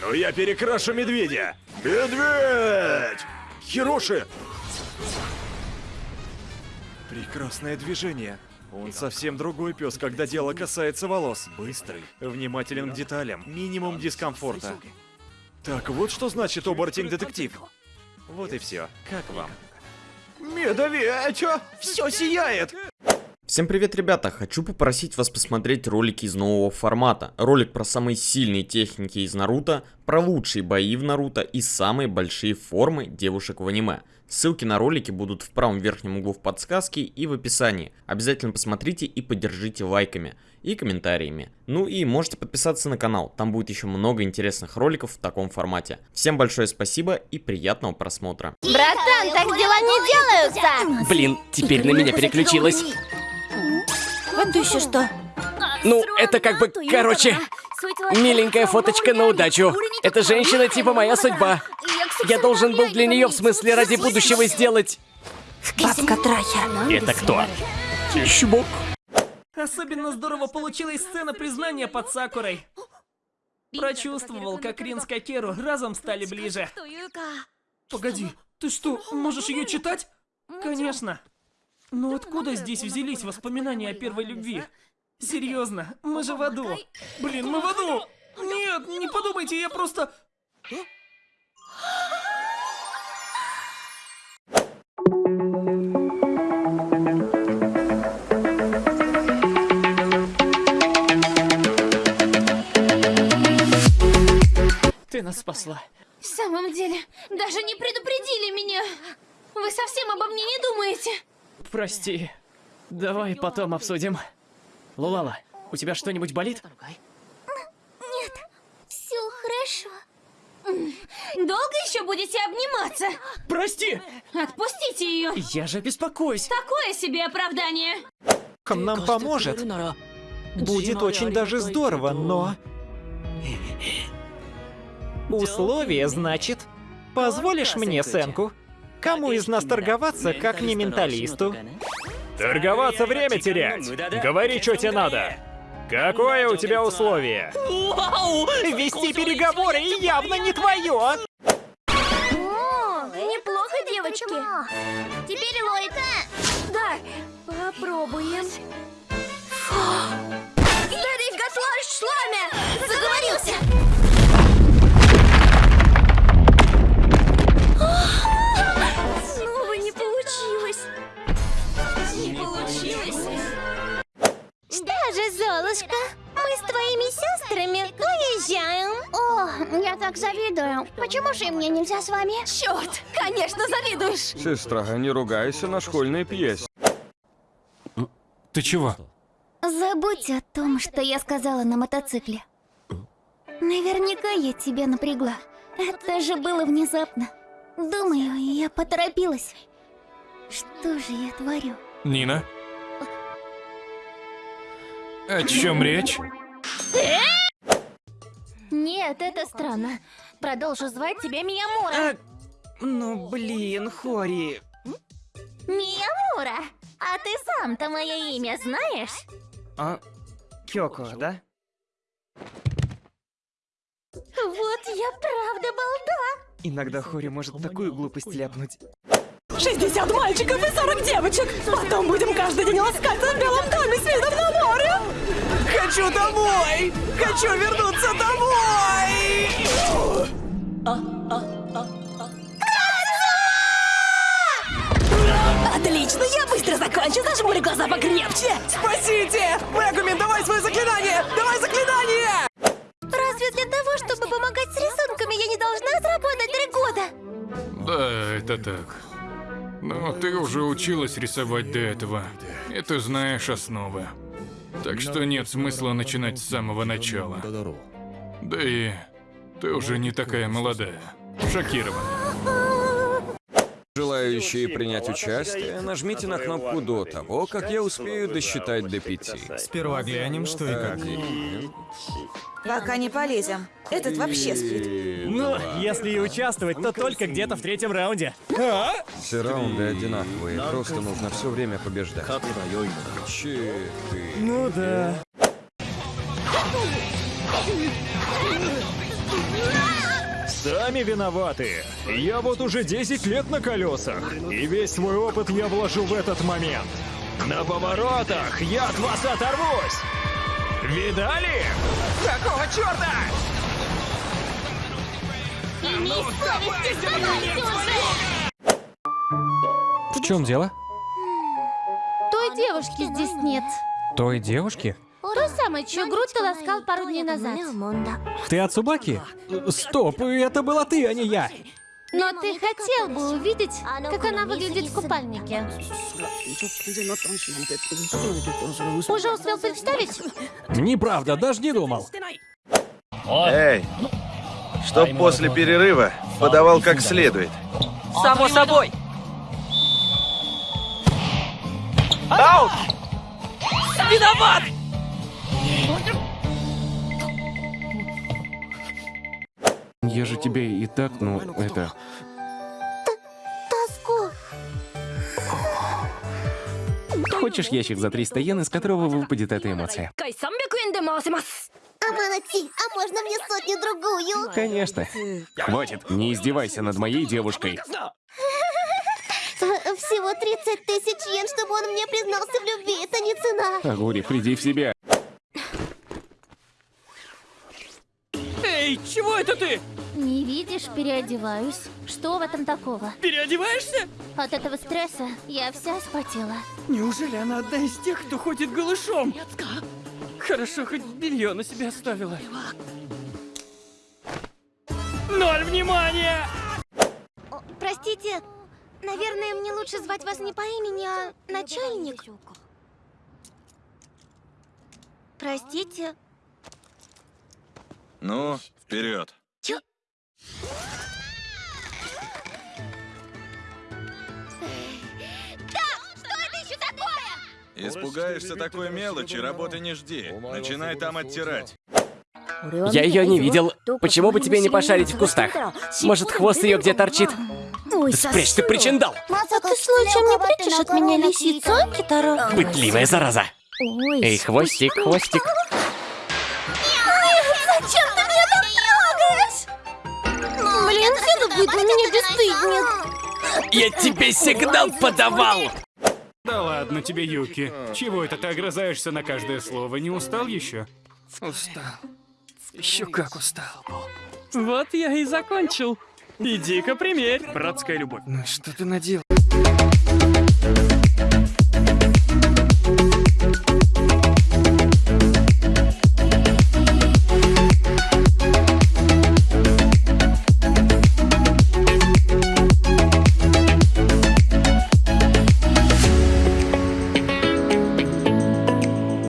Но я перекрашу медведя! Медведь! Хироши! Прекрасное движение. Он совсем другой пес, когда дело касается волос. Быстрый, внимателен к деталям, минимум дискомфорта. Так вот что значит оборотень-детектив. Вот и все. Как вам? Медведь! Все сияет! Всем привет, ребята! Хочу попросить вас посмотреть ролики из нового формата. Ролик про самые сильные техники из Наруто, про лучшие бои в Наруто и самые большие формы девушек в аниме. Ссылки на ролики будут в правом верхнем углу в подсказке и в описании. Обязательно посмотрите и поддержите лайками и комментариями. Ну и можете подписаться на канал, там будет еще много интересных роликов в таком формате. Всем большое спасибо и приятного просмотра. Братан, так дела не делаются! Блин, теперь на меня переключилась. Это еще что? Ну, это как бы, короче, миленькая фоточка на удачу. Эта женщина типа моя судьба. Я должен был для нее, в смысле, ради будущего сделать... Бабка Трахер. Это кто? Чмок. Особенно здорово получилась сцена признания под Сакурой. Прочувствовал, как Рин с Кокеру разом стали ближе. Погоди, ты что, можешь ее читать? Конечно. Но откуда здесь взялись воспоминания о первой любви? Серьезно, мы же в аду. Блин, мы в аду! Нет, не подумайте, я просто... Ты нас спасла. В самом деле, даже не предупредили меня. Вы совсем обо мне не думаете? Прости. Давай потом обсудим. Лулала, у тебя что-нибудь болит? Нет, все хорошо. Долго еще будете обниматься? Прости! Отпустите ее. Я же беспокоюсь. Такое себе оправдание. нам поможет. Будет очень даже здорово, но... Условие, значит, позволишь мне, Сенку? Кому из нас торговаться, как не менталисту? Торговаться время терять! Говори, что тебе надо! Какое у тебя условие? Вести переговоры явно не твое! О, неплохо, девочки. Теперь Лойка. Да, попробуем. Старик Гаслаш Шламе! Заговорился! Почему же мне нельзя с вами? Черт, конечно, завидуешь. Сестра, не ругайся на школьной пьесе. Ты чего? Забудь о том, что я сказала на мотоцикле. Наверняка я тебя напрягла. Это же было внезапно. Думаю, я поторопилась. Что же я творю? Нина? О чем речь? Нет, это странно. Продолжу звать тебя Миямура. Ну, блин, Хори. Миямура, а ты сам-то мое имя знаешь? А, Кёко, да? Вот я правда балда. Иногда Хори может такую глупость ляпнуть. 60 мальчиков и 40 девочек! Потом будем каждый день ласкаться в белом доме с видом на море! Хочу домой! Хочу вернуться домой! Отлично, я быстро закончу, зажмури глаза покрепче! Спасите! Мегумин, давай свое заклинание! Давай заклинание! Разве для того, чтобы помогать с рисунками, я не должна заработать три года? Да, это так. Но ты уже училась рисовать до этого, и ты знаешь основы. Так что нет смысла начинать с самого начала. Да и ты уже не такая молодая. Шокирована. Желающие принять участие, нажмите на кнопку до того, как я успею досчитать до пяти. Сперва глянем, что и как. Один, Пока не полезем. Этот вообще спит. Ну, если и участвовать, то только где-то в третьем раунде. Все раунды одинаковые, просто нужно все время побеждать. Четыре. Ну да. Сами виноваты. Я вот уже 10 лет на колесах, и весь свой опыт я вложу в этот момент. На поворотах я от вас оторвусь! Видали? Какого черта? Имей совесть, сдавайся уже! В чем дело? Той девушки здесь нет. Той девушки? Той самой, чью грудь ты ласкал пару дней назад. Ты от Субаки? Стоп, это была ты, а не я. Но ты хотел бы увидеть, как она выглядит в купальнике. Уже успел представить? Неправда, даже не думал. Эй, чтоб после перерыва подавал как следует. Само собой! Аут! Виноват! Тебе и так, ну, это... Тоску. Хочешь ящик за 300 йен, из которого выпадет эта эмоция? Аманати, а можно мне сотню-другую? Конечно. Хватит, не издевайся над моей девушкой. Всего 30 тысяч йен, чтобы он мне признался в любви. Это не цена. Агури, приди в себя. Эй, чего это ты? Не видишь, переодеваюсь. Что в этом такого? Переодеваешься? От этого стресса я вся спотела. Неужели она одна из тех, кто ходит голышом? Хорошо, хоть белье на себя оставила. Ноль внимания! Простите, наверное, мне лучше звать вас не по имени, а начальник. Простите. Ну, вперед. Чё? Так, что это еще такое? Испугаешься такой мелочи, работы не жди. Начинай там оттирать. Я ее не видел. Почему бы тебе не пошарить в кустах? Может, хвост ее где торчит? Спрячь ты причиндал! А ты случаем не прячешь от меня лисицу, Китаро? Пытливая зараза! Эй, хвостик, хвостик. На меня бесстыдник. Я тебе сигнал подавал! Да ладно тебе, Юки. Чего это ты огрызаешься на каждое слово? Не устал еще? Устал. Еще как устал. Вот я и закончил. Иди-ка примерь. Братская любовь. Ну что ты наделал?